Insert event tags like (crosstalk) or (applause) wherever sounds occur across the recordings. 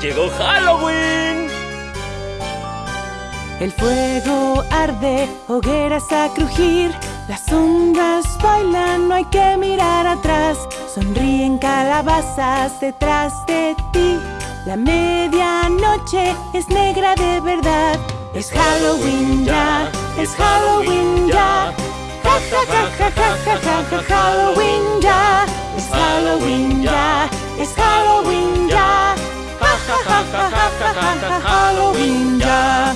¡Llegó Halloween! El fuego arde, hogueras a crujir. Las sombras bailan, no hay que mirar atrás. Sonríen calabazas detrás de ti. La medianoche es negra de verdad. Es Halloween ya, es Halloween ya. Ja ja ja ja ja ja ja Halloween ya. Es Halloween ya, es Halloween ya. Halloween ya.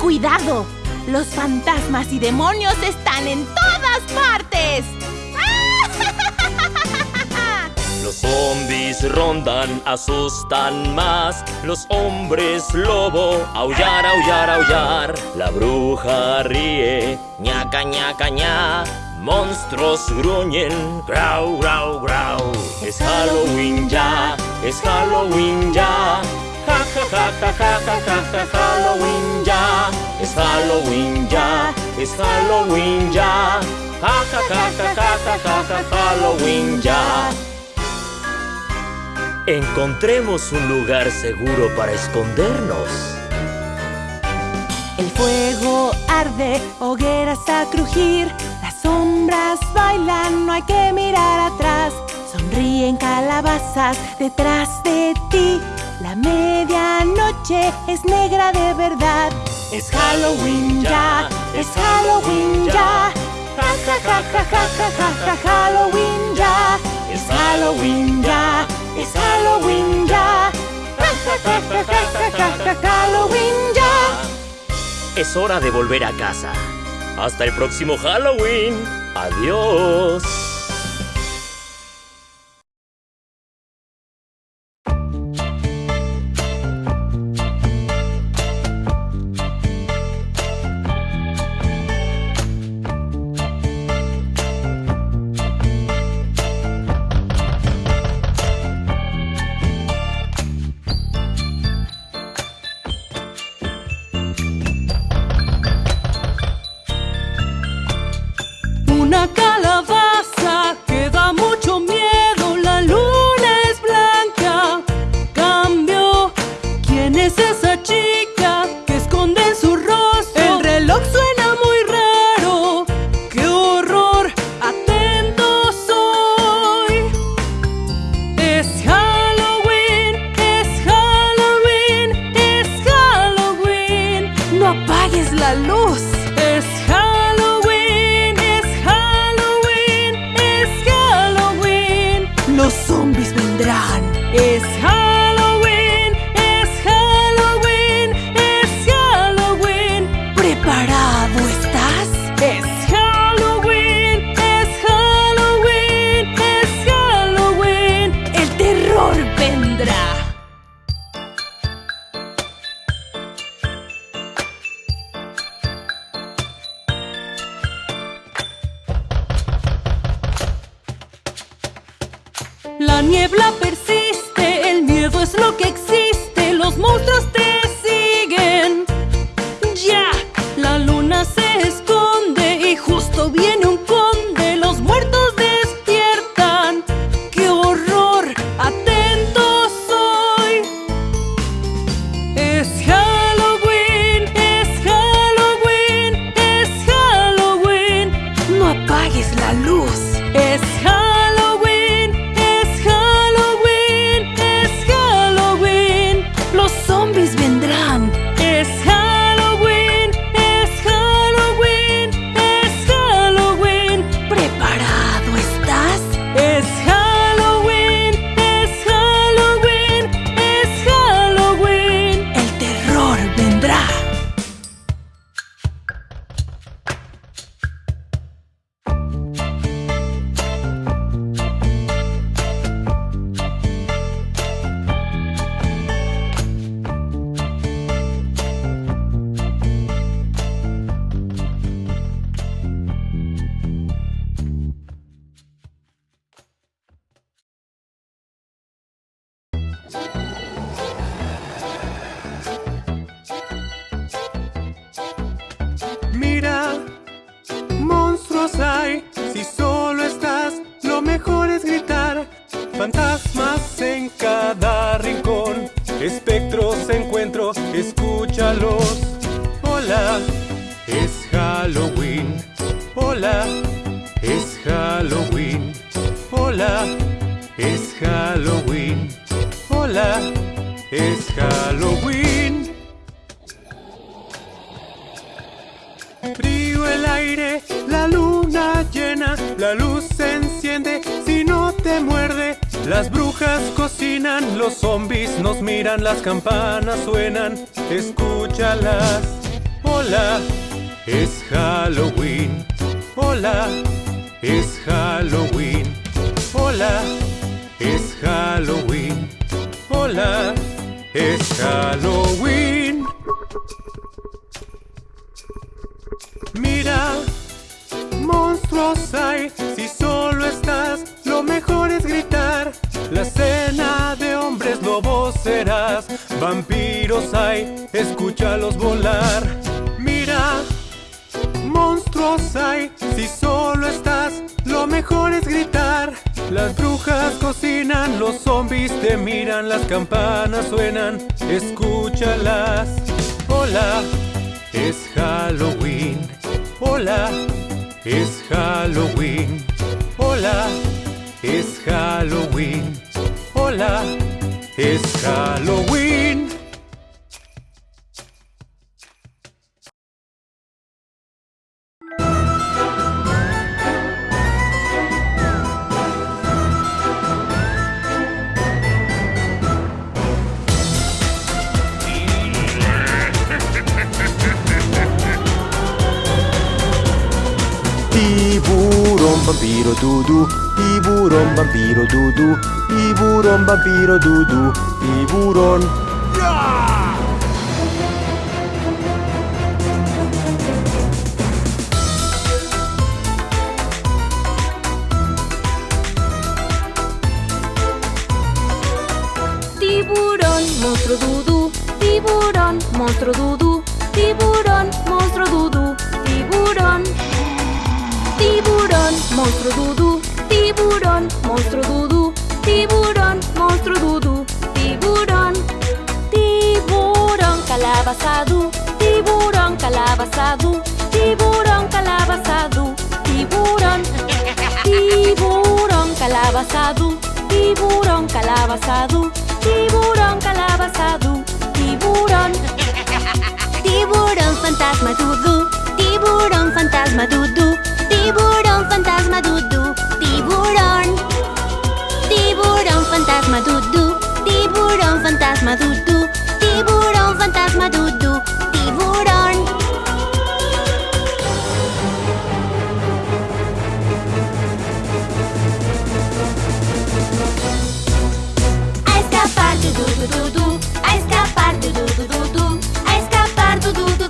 ¡Cuidado! Los fantasmas y demonios están en todas partes. (laughs) Los zombies rondan, asustan más. Los hombres lobo, aullar, aullar, aullar. La bruja ríe, ñaca, ñaca, ña. Monstruos gruñen, grau, grau, grau. Es Halloween ya, es Halloween ya. Ja, ja, ja, ja, ja, ja, ja, ja, Halloween ya. Es Halloween ya, es Halloween ya. Ja, ja, ja, ja, ja, ja, ja, ja, Halloween ya. Encontremos un lugar seguro para escondernos. El fuego arde, hogueras a crujir. Las sombras bailan, no hay que mirar atrás. Sonríen calabazas detrás de ti. La medianoche es negra de verdad. Es Halloween ya, es Halloween ya. Ja ja ja ja ja ja ja Halloween ya. Es Halloween ya, es Halloween ya. Ja ja ja ja ja ja ja Halloween ya. Es hora de volver a casa. Hasta el próximo Halloween. Adiós. Los zombies nos miran, las campanas suenan, escúchalas. Hola, es Halloween. Hola, es Halloween. Hola, es Halloween. Hola, es Halloween. Mira, monstruos hay, si solo estás, lo mejor es gritar. La cena de hombres lobos serás, vampiros hay, escúchalos volar. Mira, monstruos hay, si solo estás, lo mejor es gritar. Las brujas cocinan, los zombies te miran, las campanas suenan, escúchalas. Hola, es Halloween. Hola, es Halloween. Hola, es Halloween. Hola, es Halloween. Tiburón, vampiro, dudu, tiburón, vampiro, dudu, tiburón, vampiro, dudu, tiburón. Tiburón, monstruo dudú, tiburón, monstruo dudú, calabazadú, tiburón calabazadú, tiburón. Tiburón calabazadú, tiburón calabazadú, tiburón calabazadú, tiburón. Tiburón fantasma dudú, tiburón fantasma dudú, tiburón fantasma dudú, tiburón. Tiburón fantasma dudú, tiburón fantasma dudú, tiburón fantasma dudú, tiburón. escapar do Dudu Dudu, a escapar do Dudu Dudu, a escapar do Dudu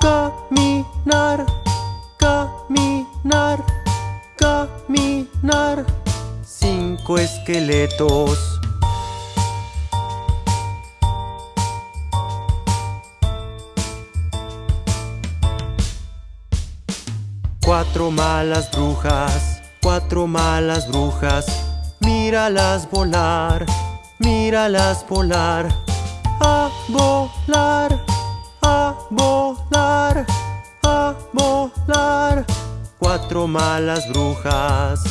caminar, caminar, caminar. Cinco esqueletos. Cuatro malas brujas, cuatro malas brujas, míralas volar, míralas volar, a volar, malas brujas.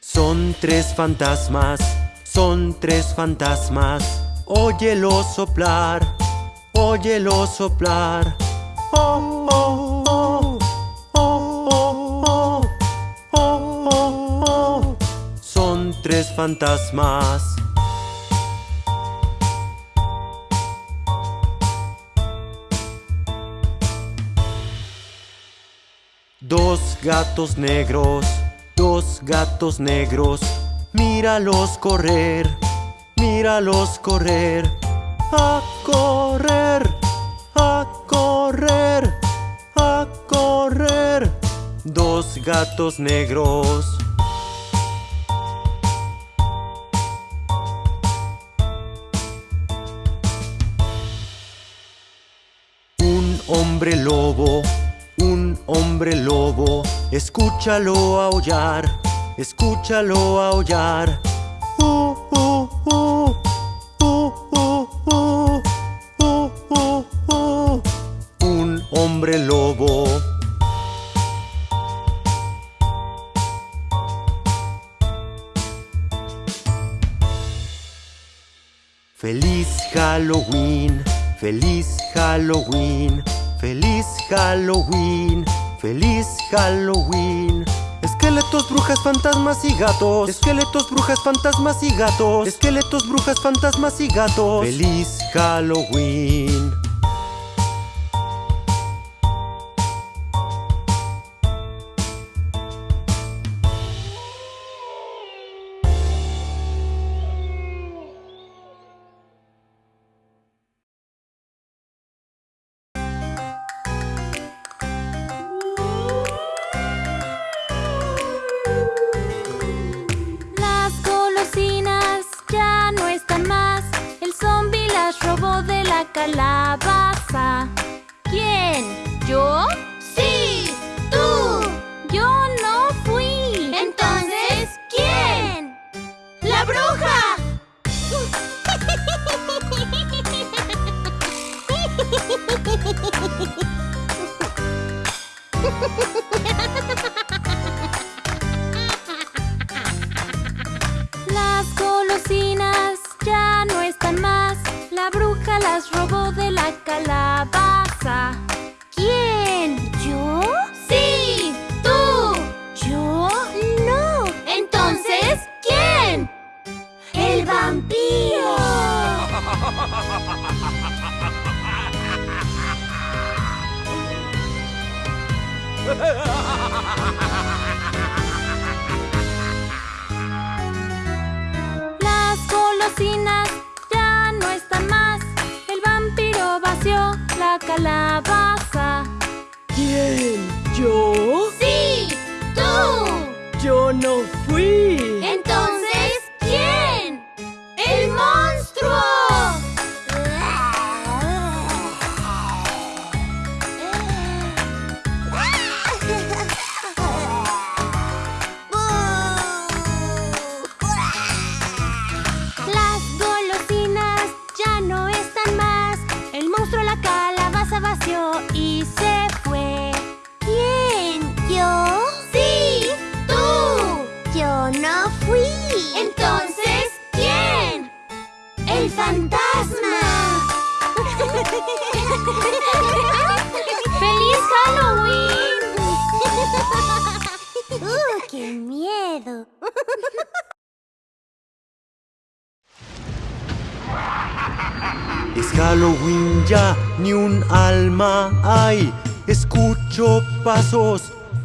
Son tres fantasmas, son tres fantasmas. Óyelo soplar, óyelo soplar. Oh, oh. oh, oh, oh tres fantasmas. Gatos negros, dos gatos negros, míralos correr, míralos correr, a correr, a correr, a correr. Dos gatos negros. Escúchalo aullar, escúchalo aullar. Uh uh uh, uh, uh, uh. Un hombre lobo. Feliz Halloween, feliz Halloween, feliz Halloween feliz Halloween. Esqueletos, brujas, fantasmas y gatos. Esqueletos, brujas, fantasmas y gatos. Esqueletos, brujas, fantasmas y gatos. Feliz Halloween. ¿Yo?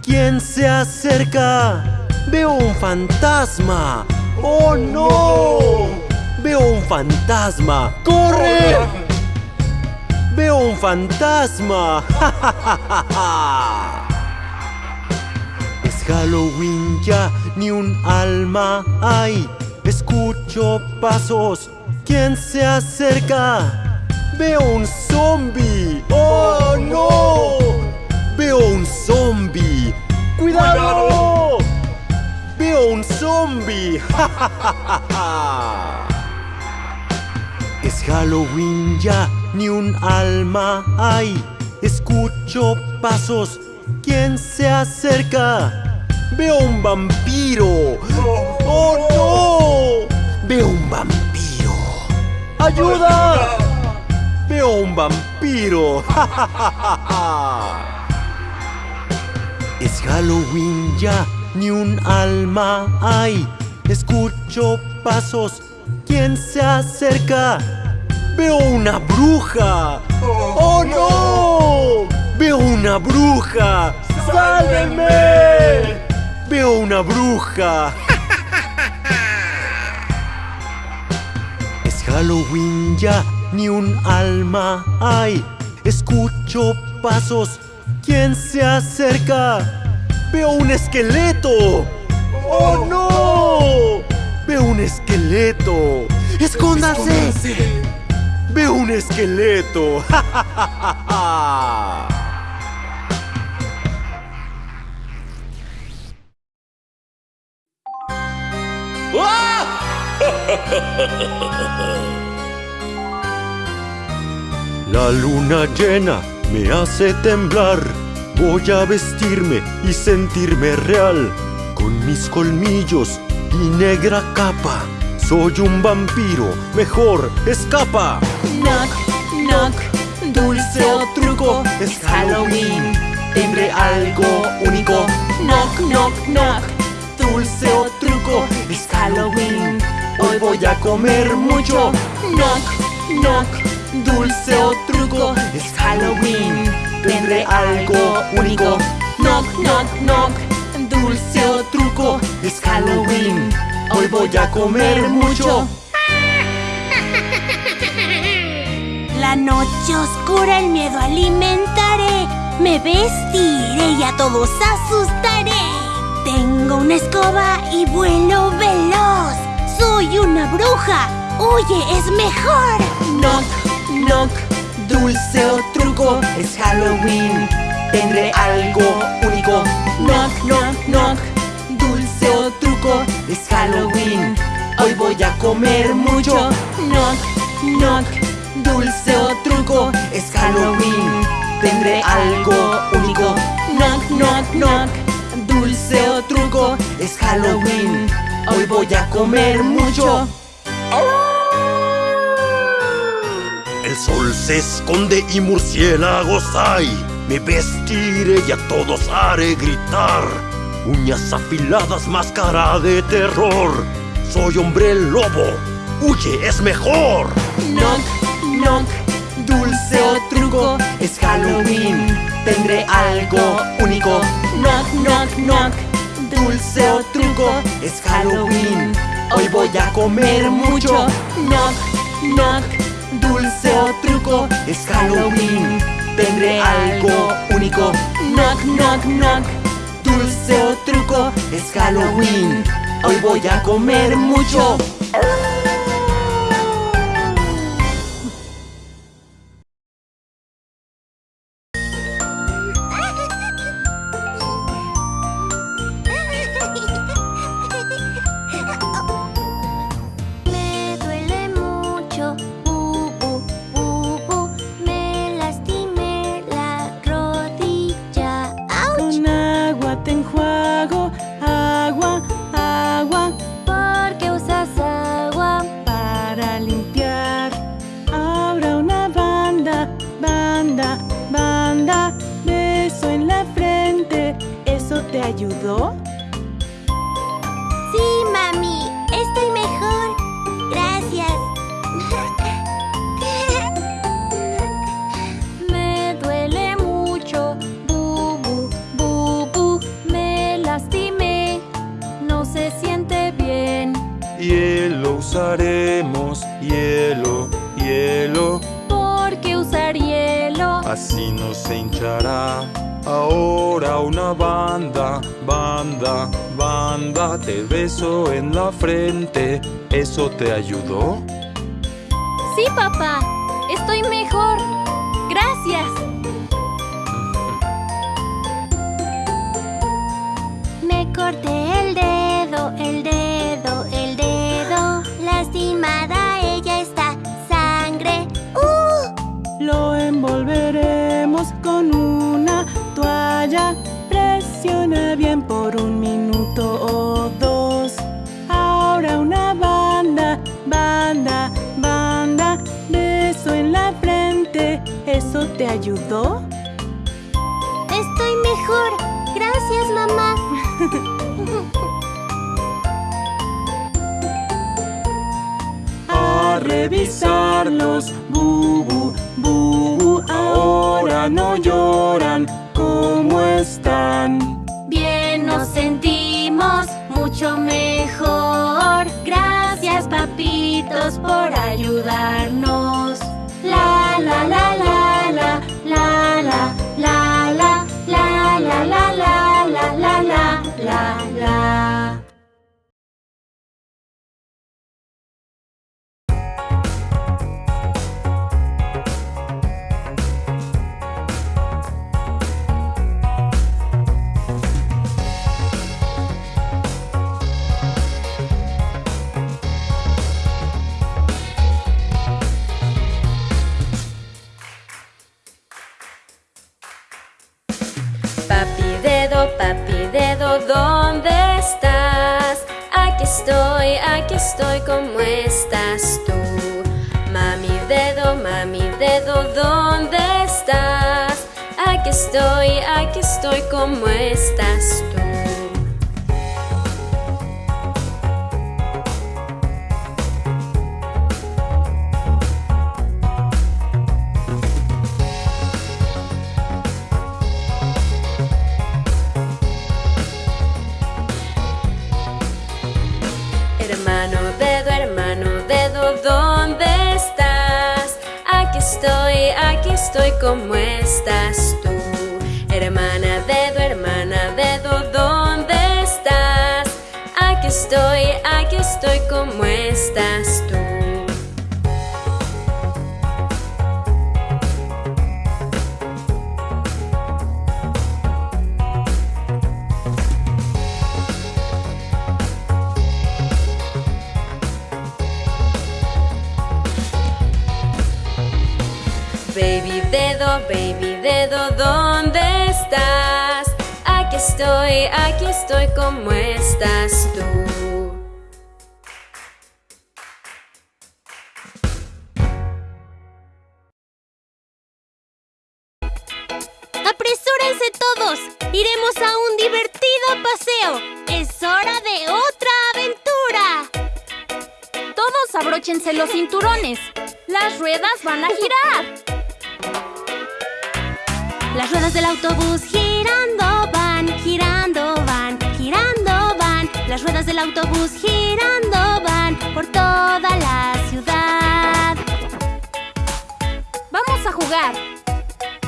¿Quién se acerca? Veo un fantasma. ¡Oh no! Veo un fantasma. ¡Corre! Veo un fantasma. ¡Ja, ja, ja, ja, ja! Es Halloween ya, ni un alma hay. Escucho pasos. ¿Quién se acerca? Veo un zombie. ¡Oh no! Veo un zombie. ¡Cuidado! Veo un zombie. (laughs) ¡Ja, ja, ja, ja, ja! Es Halloween ya, ni un alma hay. Escucho pasos. ¿Quién se acerca? Veo un vampiro. ¡Oh, no! Veo un vampiro. ¡Ayuda! Veo un vampiro. (laughs) Es Halloween ya, ni un alma hay. Escucho pasos. ¿Quién se acerca? Veo una bruja. ¡Oh no! Veo una bruja. ¡Sálvenme! Veo una bruja. (laughs) Es Halloween ya, ni un alma hay. Escucho pasos. ¿Quién se acerca? Veo un esqueleto. ¡Oh no! Veo un esqueleto. ¡Escóndase! Veo un esqueleto. (laughs) La luna llena me hace temblar. Voy a vestirme y sentirme real. Con mis colmillos y negra capa. Soy un vampiro, mejor escapa. Knock, knock, dulce o truco, es Halloween. Tendré algo único. Knock, knock, knock, dulce o truco, es Halloween. Hoy voy a comer mucho. Knock, knock, dulce o truco, es Halloween. Tendré algo único. Knock, knock, knock, dulce o truco, es Halloween. Hoy voy a comer mucho. (laughs) La noche oscura el miedo alimentaré. Me vestiré y a todos asustaré. Tengo una escoba y vuelo veloz. Soy una bruja. Huye, es mejor. Knock, knock, dulce o truco, es Halloween. Tendré algo único. Knock, knock, knock, dulce o truco, es Halloween. Hoy voy a comer mucho. Knock, knock, dulce o truco, es Halloween. Tendré algo único. Knock, knock, knock, dulce o truco, es Halloween. Hoy voy a comer mucho. El sol se esconde y murciélagos hay. Me vestiré y a todos haré gritar. Uñas afiladas, máscara de terror. Soy hombre lobo. Huye, es mejor. Knock, knock, dulce o truco, es Halloween. Tendré algo único. Knock, knock, knock, dulce o truco, es Halloween. Hoy voy a comer mucho. Knock, knock, dulce o truco, es Halloween. Tendré algo único. Knock, knock, knock, dulce o truco, es Halloween. Hoy voy a comer mucho. hoy cómo estás. Abróchense los cinturones. Las ruedas van a girar. Las ruedas del autobús girando van, girando van, girando van. Las ruedas del autobús girando van por toda la ciudad. Vamos a jugar.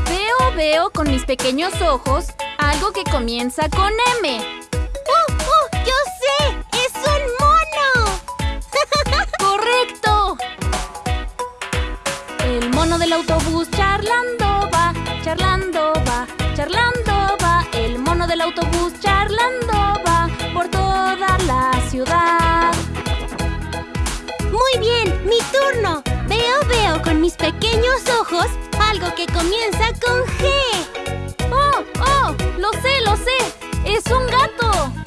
Veo, veo con mis pequeños ojos algo que comienza con M. El autobús charlando va, charlando va, charlando va. El mono del autobús charlando va por toda la ciudad. Muy bien, mi turno. Veo, veo con mis pequeños ojos algo que comienza con G. ¡Oh, oh! ¡Lo sé, lo sé! ¡Es un gato!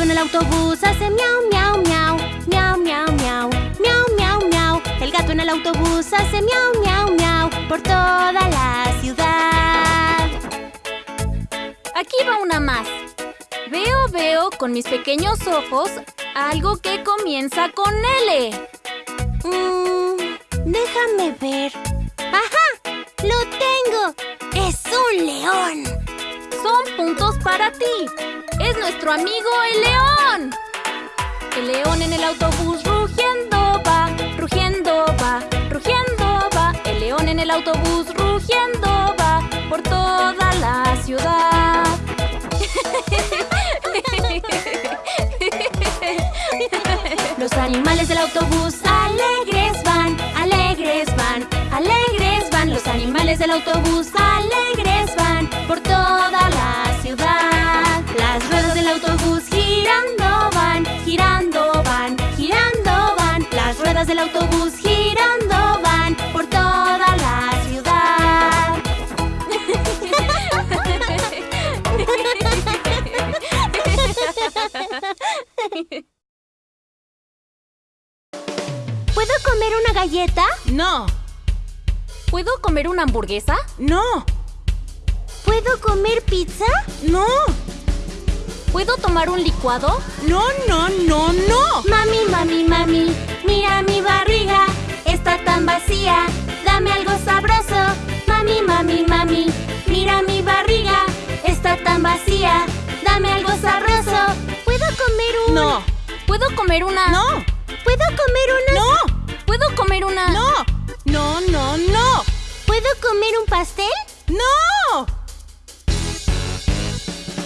Gato en el autobús hace miau, miau, miau, miau, miau, miau, miau, miau, miau. El gato en el autobús hace miau, miau, miau por toda la ciudad. Aquí va una más. Veo, veo con mis pequeños ojos algo que comienza con L. Mm, déjame ver. ¡Ajá! ¡Lo tengo! ¡Es un león! Son puntos para ti. Es nuestro amigo el león. El león en el autobús rugiendo va, rugiendo va, rugiendo va. El león en el autobús rugiendo va por toda la ciudad. Los animales del autobús alegres van, alegres van, alegres van. Los animales del autobús alegres van por toda una galleta? No, ¿Puedo comer una hamburguesa? no, ¿Puedo comer pizza? no, ¿Puedo tomar un licuado? no, no, no, no. Mami, mami, mami, mira mi barriga, está tan vacía, dame algo sabroso. Mami, mami, mami, mira mi barriga, está tan vacía, dame algo sabroso. ¿Puedo comer un...? No, ¿Puedo comer una? no, ¿Puedo comer una...? no, ¿Puedo comer una? no, no, no, no, ¿Puedo comer un pastel? no.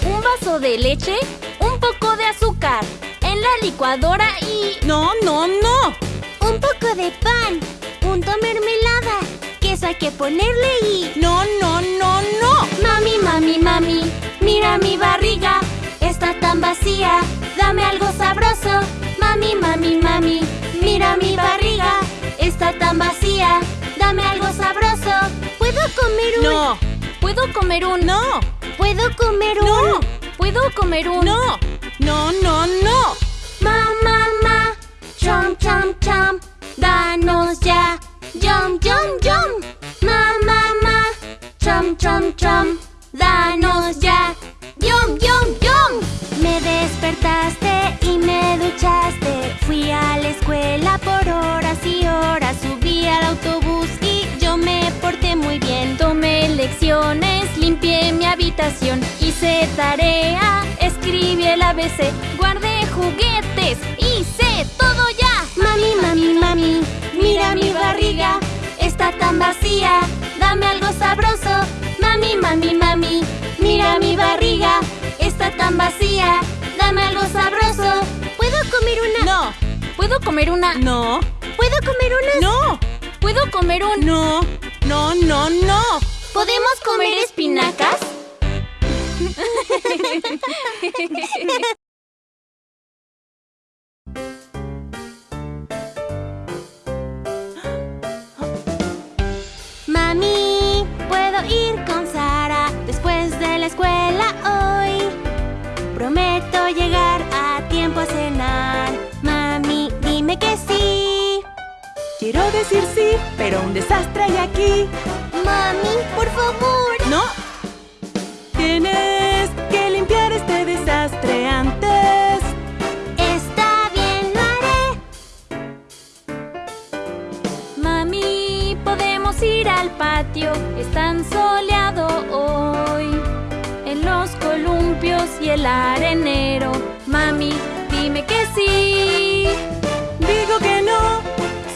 Un vaso de leche, un poco de azúcar, en la licuadora y... No, no, no. Un poco de pan, punto mermelada, queso hay que ponerle y... No, no, no, no. Mami, mami, mami, mira mi barriga, está tan vacía, dame algo sabroso. Mami, mami, mami, mira mi barriga, está tan vacía, dame algo sabroso. ¿Puedo comer un...? No, ¿Puedo comer un... no, ¿Puedo comer un...? no, ¿Puedo comer un... no, no, no, no. Ma, ma, ma, chom, chom, chom, danos ya, yum, yum, yum. Ma, ma, ma, chom, chom, chom, danos ya, yum, yum, yum. Despertaste y me duchaste, fui a la escuela por horas y horas, subí al autobús y yo me porté muy bien. Tomé lecciones, limpié mi habitación, hice tarea, escribí el ABC, guardé juguetes, hice todo ya. Mami, mami, mami, mira mi barriga, está tan vacía, dame algo sabroso. Mami, mami, mami, mira mi barriga, está tan vacía, dame algo sabroso. ¿Puedo comer una? No, ¿Puedo comer una? no, ¿Puedo comer unas? no, ¿Puedo comer un... no, no, no, no. ¿Podemos comer espinacas? (laughs) Mami, ¿puedo ir con Sara después de la escuela hoy? Llegar a tiempo a cenar. Mami, dime que sí. Quiero decir sí, pero un desastre hay aquí. Mami, por favor. No. Tienes que limpiar este desastre antes. Está bien, lo haré. Mami, podemos ir al patio, es tan soleado hoy. Y el arenero. Mami, dime que sí. Digo que no,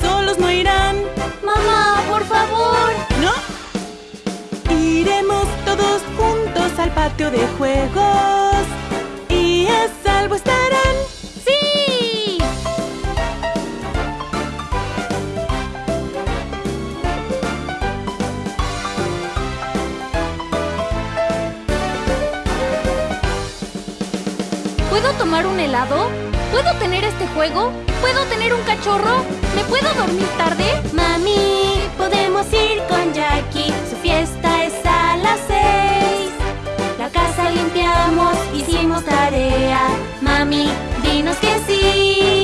solos no irán. Mamá, por favor. No. Iremos todos juntos al patio de juegos. ¿Puedo tener este juego? ¿Puedo tener un cachorro? ¿Me puedo dormir tarde? Mami, podemos ir con Jackie. Su fiesta es a las seis. La casa limpiamos, hicimos tarea. Mami, dinos que. Sí.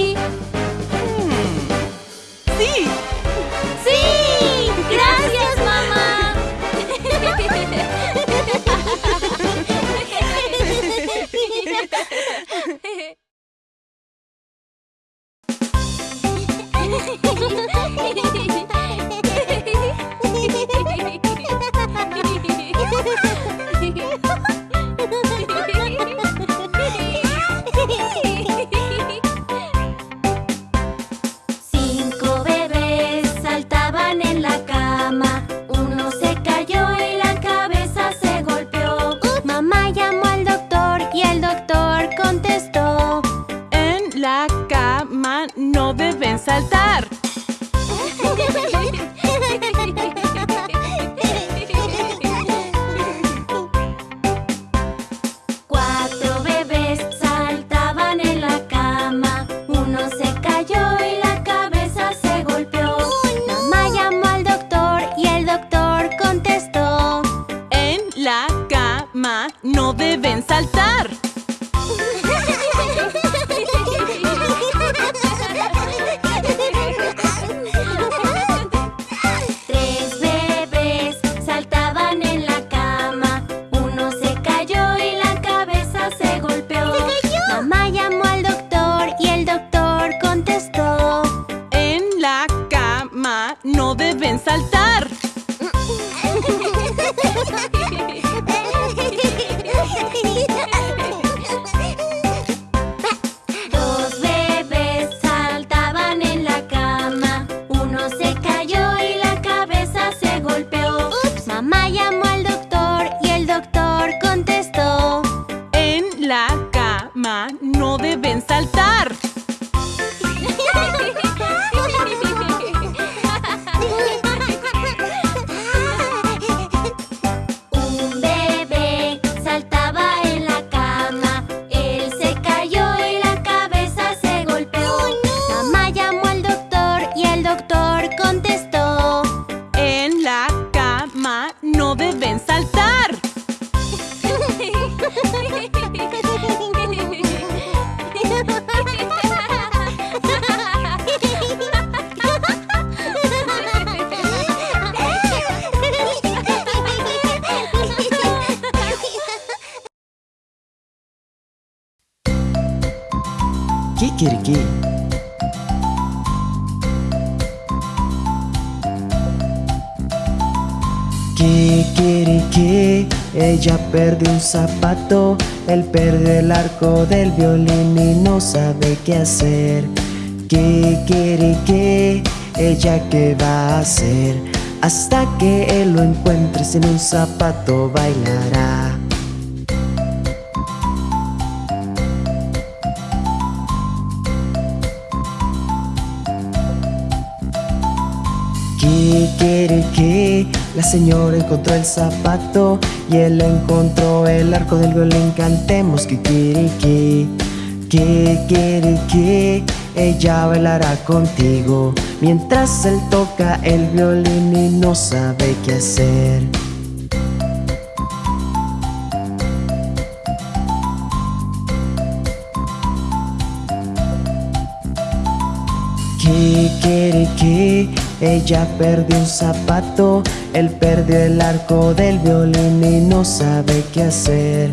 Ma, no deben saltar. Zapato, él perdió el arco del violín y no sabe qué hacer. Kikiriki, ella qué va a hacer, hasta que él lo encuentre sin un zapato bailará. La señora encontró el zapato y él encontró el arco del violín. Cantemos Kikiriki, Kikiriki, ella bailará contigo mientras él toca el violín y no sabe qué hacer. Kikiriki, ella perdió un zapato, él perdió el arco del violín y no sabe qué hacer.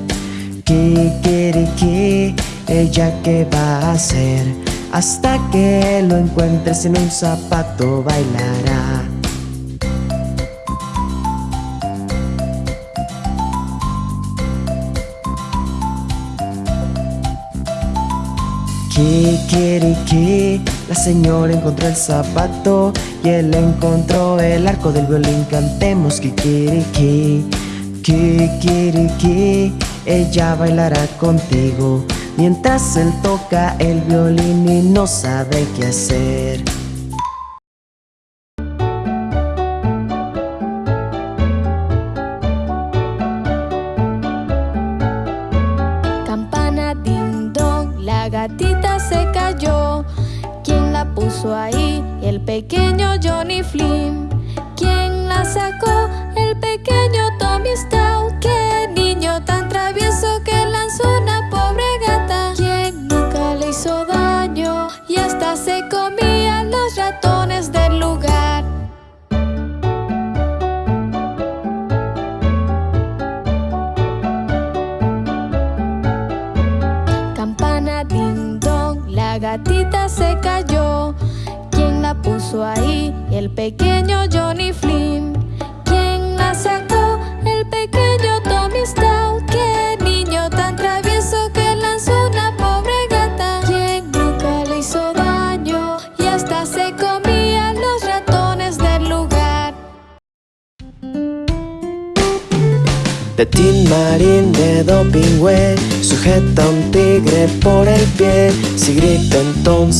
Kikiriki, ella qué va a hacer, hasta que lo encuentre sin un zapato bailará. Kikiriki, la señora encontró el zapato y él encontró el arco del violín. Cantemos Kikiriki, Kikiriki, ella bailará contigo mientras él toca el violín y no sabe qué hacer.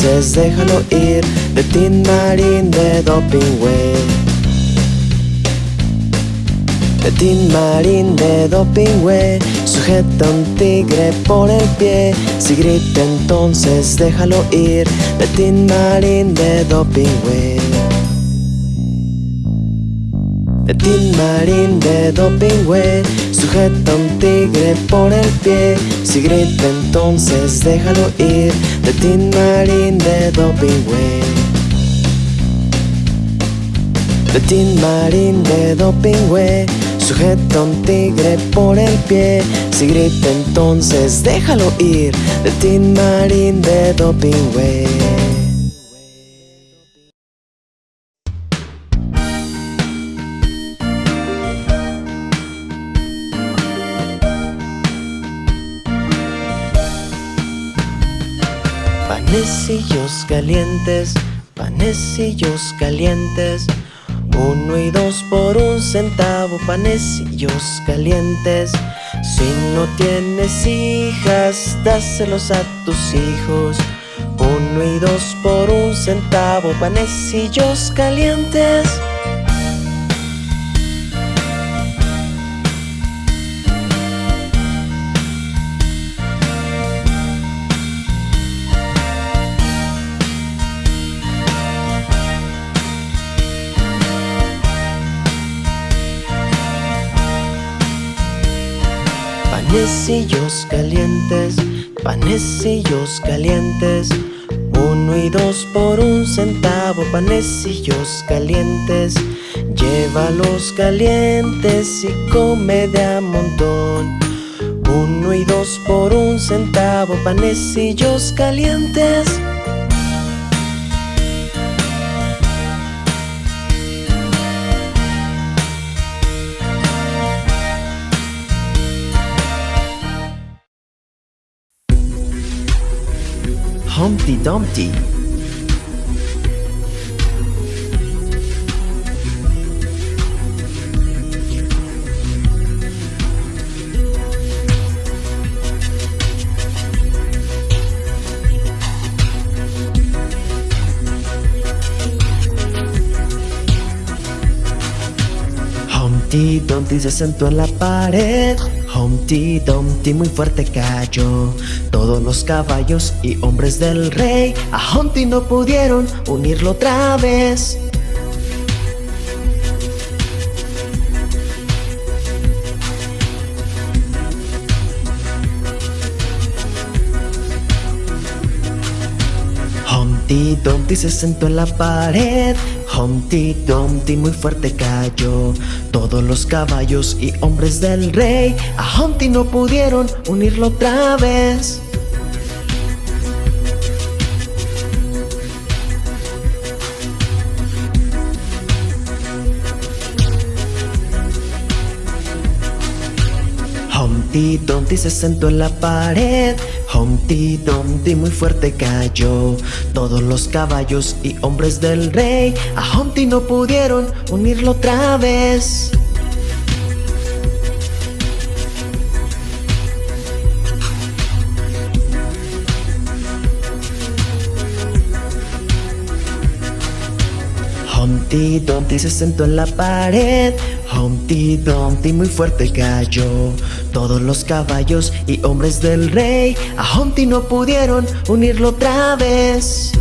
Entonces déjalo ir De Tin Marín de Dopingüe De Tin Marín de Dopingüe Sujeta un tigre por el pie. Si grita entonces déjalo ir De Tin Marín de Dopingüe de Tin Marín de Dopingüe Sujeta un tigre por el pie. Si grita entonces déjalo ir De Tin Marín de Dopingüe De Tin Marín de Dopingüe Sujeta a un tigre por el pie. Si grita entonces déjalo ir. De Tin Marín de Dopingüe calientes, panecillos calientes. Uno y dos por un centavo, panecillos calientes. Si no tienes hijas, dáselos a tus hijos. Uno y dos por un centavo, panecillos calientes. Panecillos calientes, panecillos calientes. Uno y dos por un centavo, panecillos calientes. Llévalos calientes y come de a montón. Uno y dos por un centavo, panecillos calientes. Humpty Dumpty. Humpty Dumpty se sentó en la pared. Humpty Dumpty muy fuerte cayó. Todos los caballos y hombres del rey a Humpty no pudieron unirlo otra vez. Humpty Dumpty se sentó en la pared. Humpty Dumpty muy fuerte cayó. Todos los caballos y hombres del rey a Humpty no pudieron unirlo otra vez. Humpty Dumpty se sentó en la pared. Humpty Dumpty muy fuerte cayó. Todos los caballos y hombres del rey a Humpty no pudieron unirlo otra vez. Humpty Dumpty se sentó en la pared. Humpty Dumpty muy fuerte cayó. Todos los caballos y hombres del rey a Humpty no pudieron unirlo otra vez.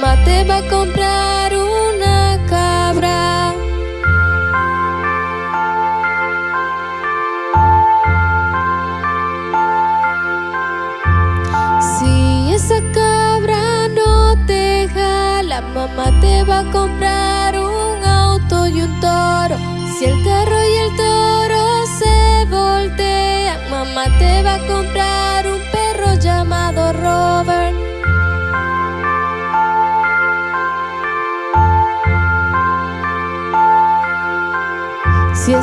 Mamá te va a comprar una cabra. Si esa cabra no te jala, mamá te va a comprar un auto y un toro. Si el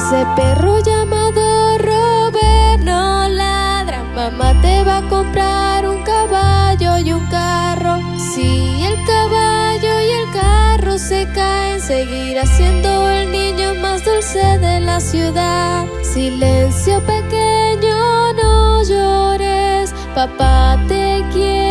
ese perro llamado Robert no ladra, mamá te va a comprar un caballo y un carro. Si el caballo y el carro se caen, seguirá siendo el niño más dulce de la ciudad. Silencio pequeño, no llores, papá te quiere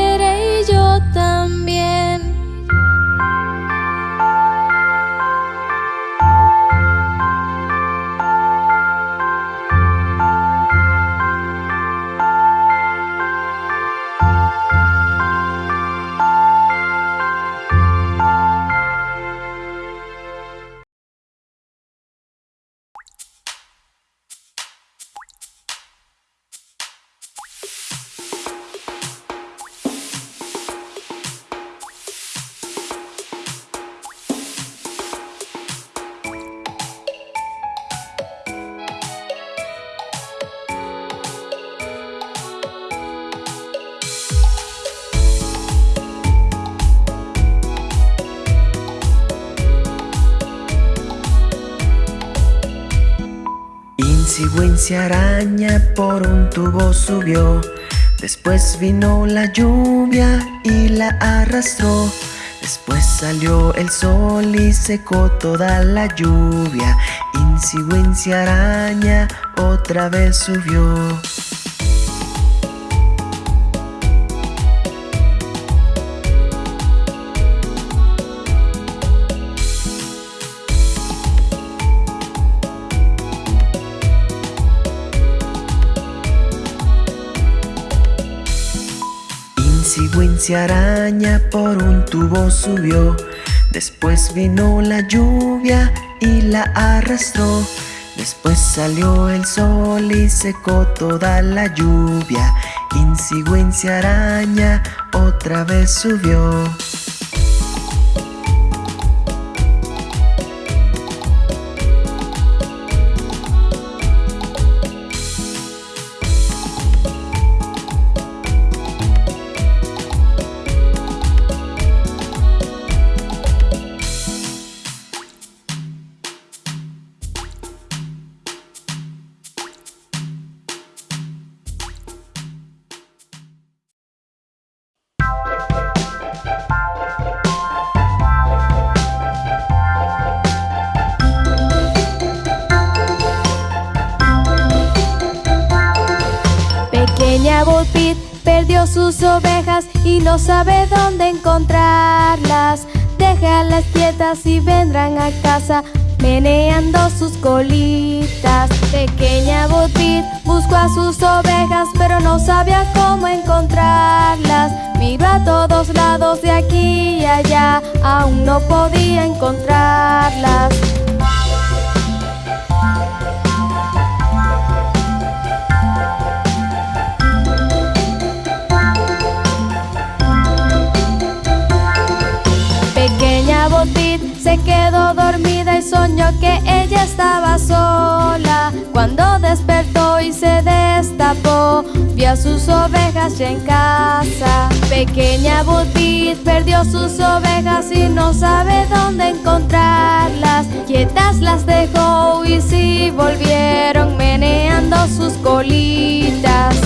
Wincy araña por un tubo subió. Después vino la lluvia y la arrastró. Después salió el sol y secó toda la lluvia. Wincy araña otra vez subió Wincy araña por un tubo subió. Después vino la lluvia y la arrastró. Después salió el sol y secó toda la lluvia. Wincy araña otra vez subió sus ovejas y no sabe dónde encontrarlas. Déjalas quietas y vendrán a casa meneando sus colitas. Pequeña Botbit buscó a sus ovejas, pero no sabía cómo encontrarlas. Miró a todos lados de aquí y allá, aún no podía encontrarlas. Se quedó dormida y soñó que ella estaba sola. Cuando despertó y se destapó, vio a sus ovejas ya en casa. Pequeña Butit perdió sus ovejas y no sabe dónde encontrarlas. Quietas las dejó y sí volvieron meneando sus colitas.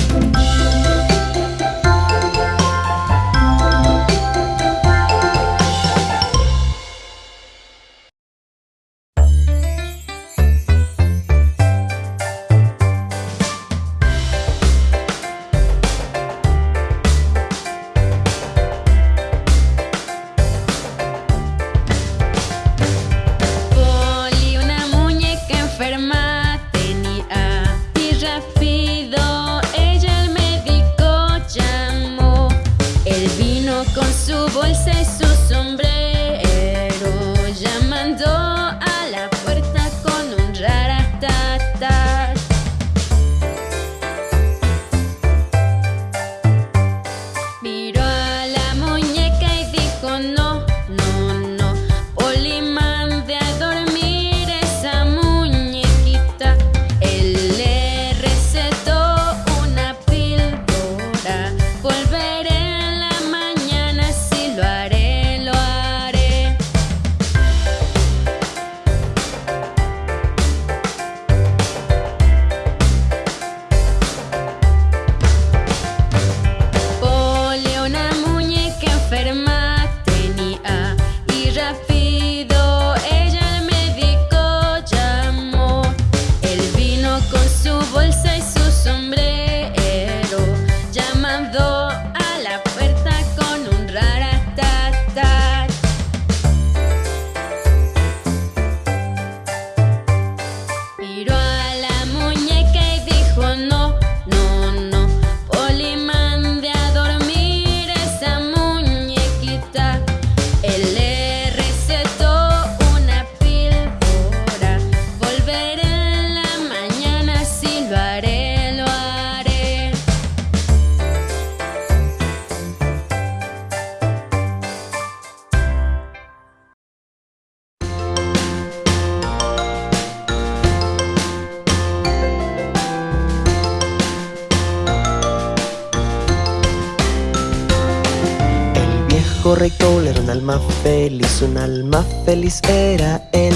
Un alma feliz era él.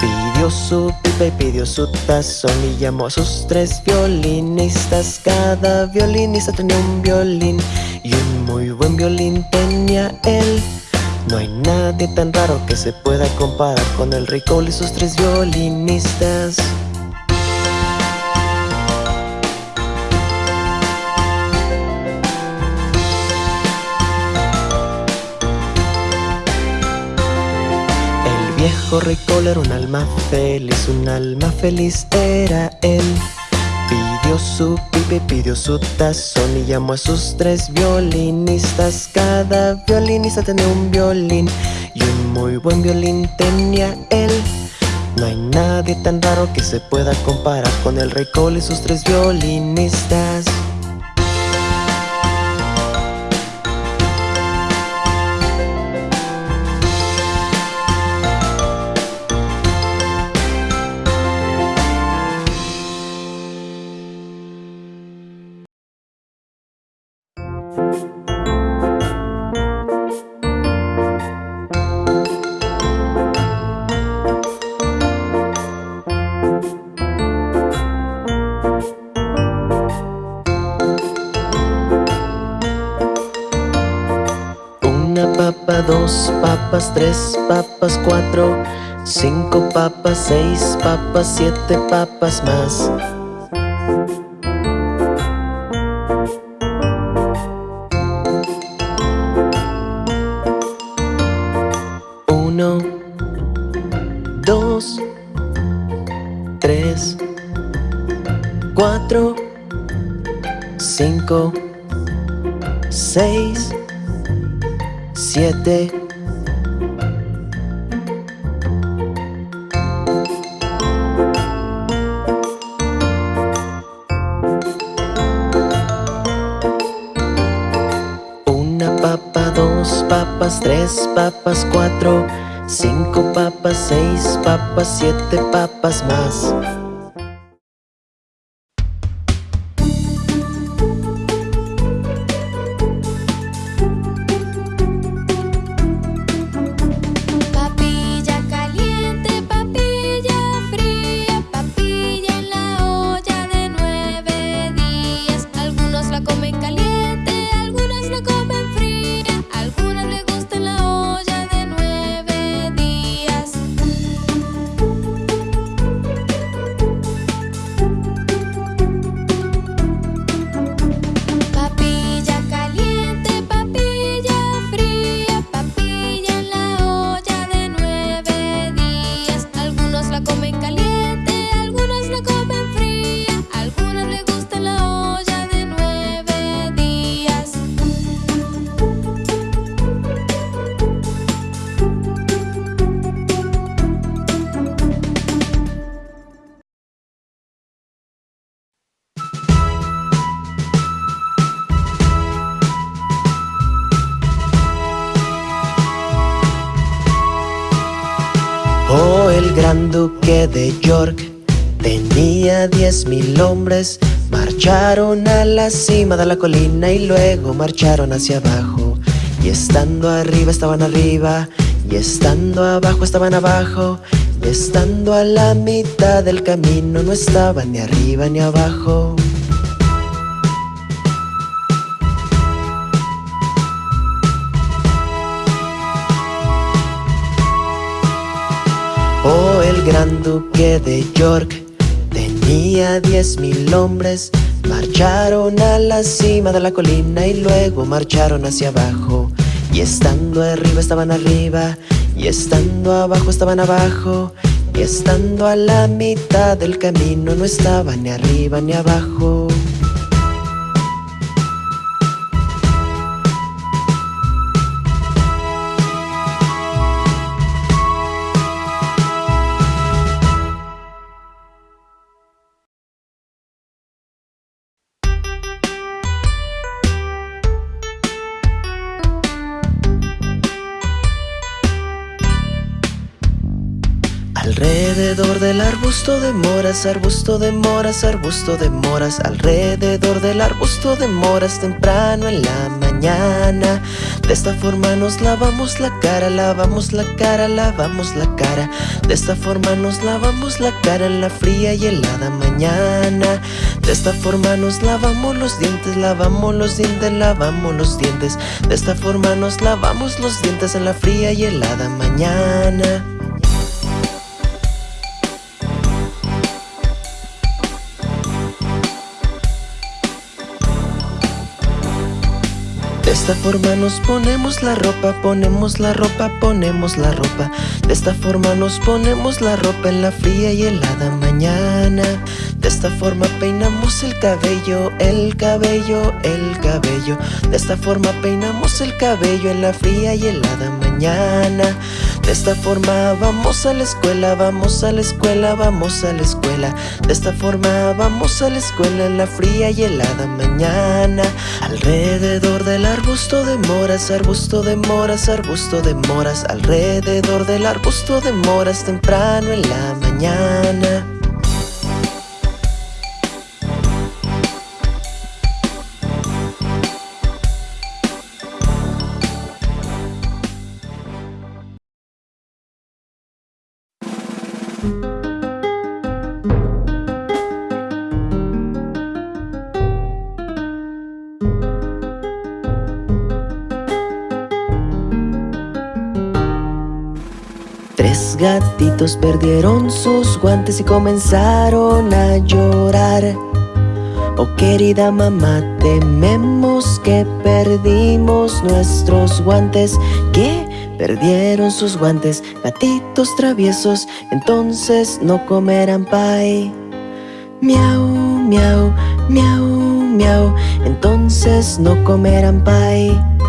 Pidió su pipa y pidió su tazón y llamó a sus tres violinistas. Cada violinista tenía un violín y un muy buen violín tenía él. No hay nadie tan raro que se pueda comparar con el rey Cole y sus tres violinistas. Viejo rey Cole era un alma feliz, un alma feliz era él. Pidió su pipa y pidió su tazón y llamó a sus tres violinistas. Cada violinista tenía un violín y un muy buen violín tenía él. No hay nadie tan raro que se pueda comparar con el rey Cole y sus tres violinistas. Tres papas, cuatro, cinco papas, seis papas, siete papas más. Uno, dos, tres, cuatro, cinco, seis, siete. Tres papas, cuatro, cinco papas, seis papas, siete papas más. Marcharon a la cima de la colina y luego marcharon hacia abajo. Y estando arriba estaban arriba, y estando abajo estaban abajo, y estando a la mitad del camino no estaban ni arriba ni abajo. Oh, el gran duque de York tenía diez mil hombres. Marcharon a la cima de la colina y luego marcharon hacia abajo. Y estando arriba estaban arriba, y estando abajo estaban abajo, y estando a la mitad del camino no estaban ni arriba ni abajo. Arbusto de moras, arbusto de moras, arbusto de moras, alrededor del arbusto de moras temprano en la mañana. De esta forma nos lavamos la cara, lavamos la cara, lavamos la cara. De esta forma nos lavamos la cara en la fría y helada mañana. De esta forma nos lavamos los dientes, lavamos los dientes, lavamos los dientes. De esta forma nos lavamos los dientes en la fría y helada mañana. Esta forma nos ponemos la ropa, ponemos la ropa, ponemos la ropa. De esta forma nos ponemos la ropa en la fría y helada mañana. De esta forma peinamos el cabello, el cabello, el cabello. De esta forma peinamos el cabello en la fría y helada mañana. De esta forma vamos a la escuela, vamos a la escuela, vamos a la escuela. De esta forma vamos a la escuela en la fría y helada mañana. Alrededor del arbusto de moras, arbusto de moras, arbusto de moras. Alrededor del arbusto de moras temprano en la mañana. Gatitos perdieron sus guantes y comenzaron a llorar. Oh querida mamá, tememos que perdimos nuestros guantes. Que perdieron sus guantes, gatitos traviesos, entonces no comerán pie. Miau, miau, miau, miau, entonces no comerán pie.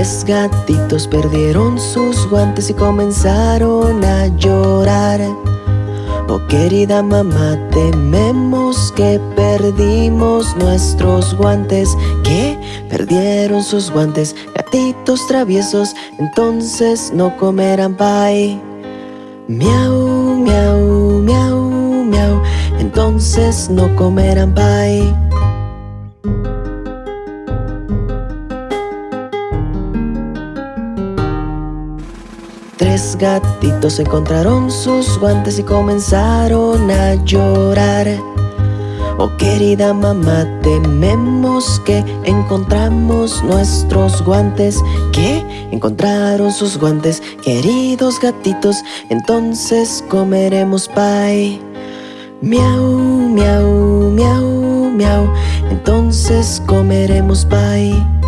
Tres gatitos perdieron sus guantes y comenzaron a llorar. Oh querida mamá, tememos que perdimos nuestros guantes. Que perdieron sus guantes, gatitos traviesos, entonces no comerán pie. Miau, miau, miau, miau, entonces no comerán pie. Tres gatitos encontraron sus guantes y comenzaron a llorar. Oh querida mamá, tememos que encontramos nuestros guantes. Que encontraron sus guantes, queridos gatitos, entonces comeremos pie. Miau, miau, miau, miau, entonces comeremos pie.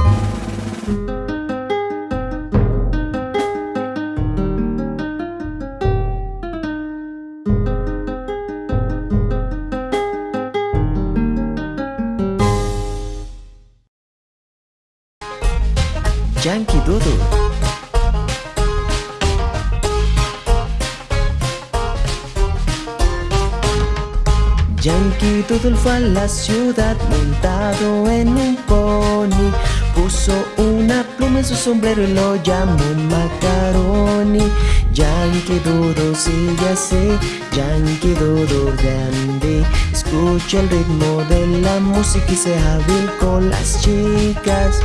A la ciudad montado en un pony. Puso una pluma en su sombrero y lo llamó Macaroni. Yankee Doodle sigue así, Yankee Doodle grande. Escucha el ritmo de la música y sea hábil con las chicas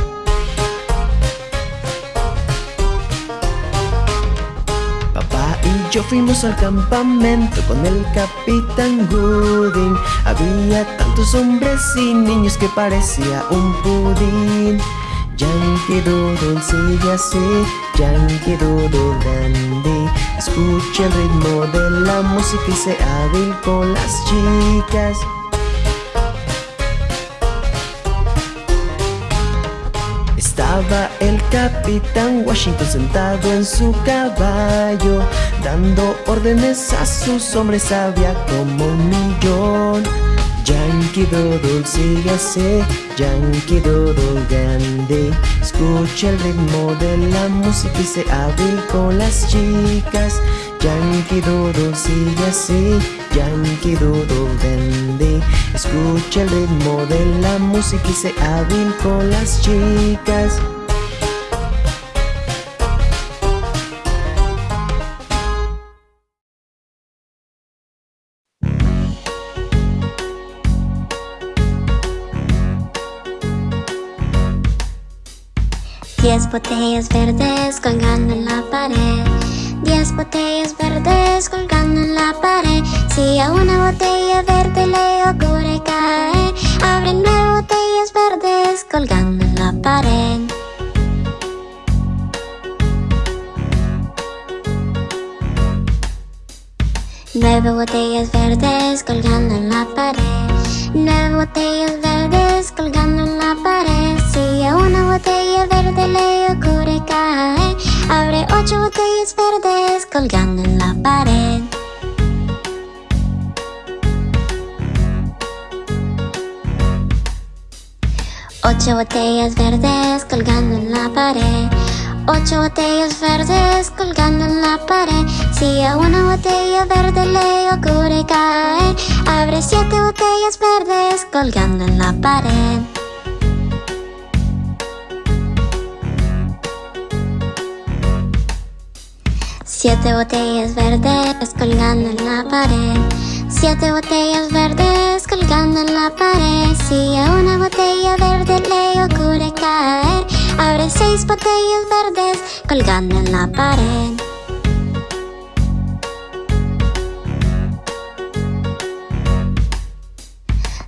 yo fuimos al campamento con el capitán Gooding. Había tantos hombres y niños que parecía un pudín. Yankee Doodle sigue así, Yankee Doodle dandy Escucha el ritmo de la música y sea hábil con las chicas El capitán Washington sentado en su caballo Dando órdenes a sus hombres había como un millón. Yankee Doodle sigue así, Yankee Doodle grande. Escucha el ritmo de la música y sé hábil con las chicas Yankee Dodo sigue así, Yankee Dodo vende Escucha el ritmo de la música y se hábil con las chicas. Diez botellas verdes colgando en la pared. Diez botellas verdes colgando en la pared. Si a una botella verde le ocurre caer Abre nueve botellas verdes colgando en la pared. Nueve botellas verdes colgando en la pared. Nueve botellas verdes colgando en la pared. Si a una botella verde le ocurre caer Abre ocho botellas verdes colgando en la pared. Ocho botellas verdes colgando en la pared. Ocho botellas verdes colgando en la pared. Si a una botella verde le ocurre caer Abre siete botellas verdes colgando en la pared Siete botellas verdes colgando en la pared. Siete botellas verdes colgando en la pared. Si a una botella verde le ocurre caer Abre seis botellas verdes colgando en la pared.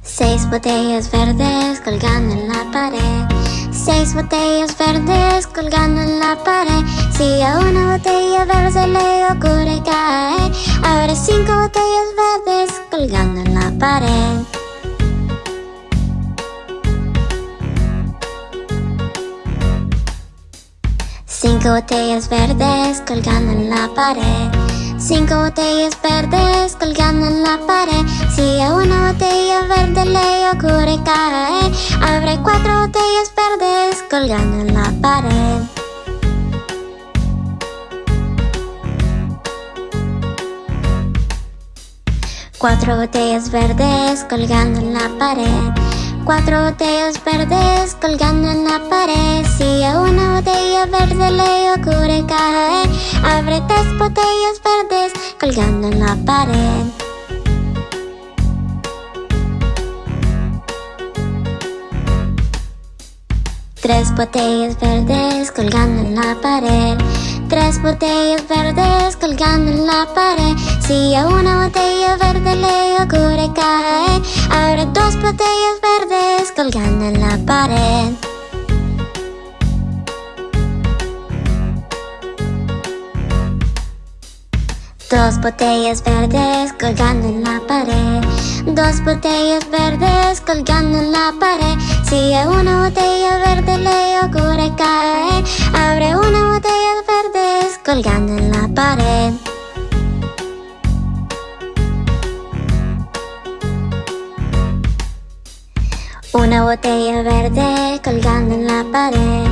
Seis botellas verdes colgando en la pared Seis botellas verdes colgando en la pared. Si a una botella verde le ocurre caer Abre cinco botellas verdes colgando en la pared. Cinco botellas verdes colgando en la pared Cinco botellas verdes colgando en la pared. Si a una botella verde le ocurre caer Abre cuatro botellas verdes colgando en la pared. Cuatro botellas verdes colgando en la pared Cuatro botellas verdes colgando en la pared. Si a una botella verde le ocurre caer Abre tres botellas verdes colgando en la pared. Tres botellas verdes colgando en la pared Tres botellas verdes colgando en la pared. Si a una botella verde le ocurre caer Abre dos botellas verdes colgando en la pared. Dos botellas verdes colgando en la pared. Dos botellas verdes colgando en la pared Si a una botella verde le ocurre caer. Abre una botella verdes colgando en la pared. Una botella verde colgando en la pared.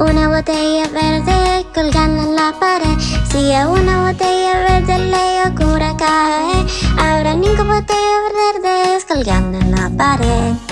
Una botella verde colgando en la pared. Si a una botella verde le ocurre caer Habrá cinco botellas verdes colgando en la pared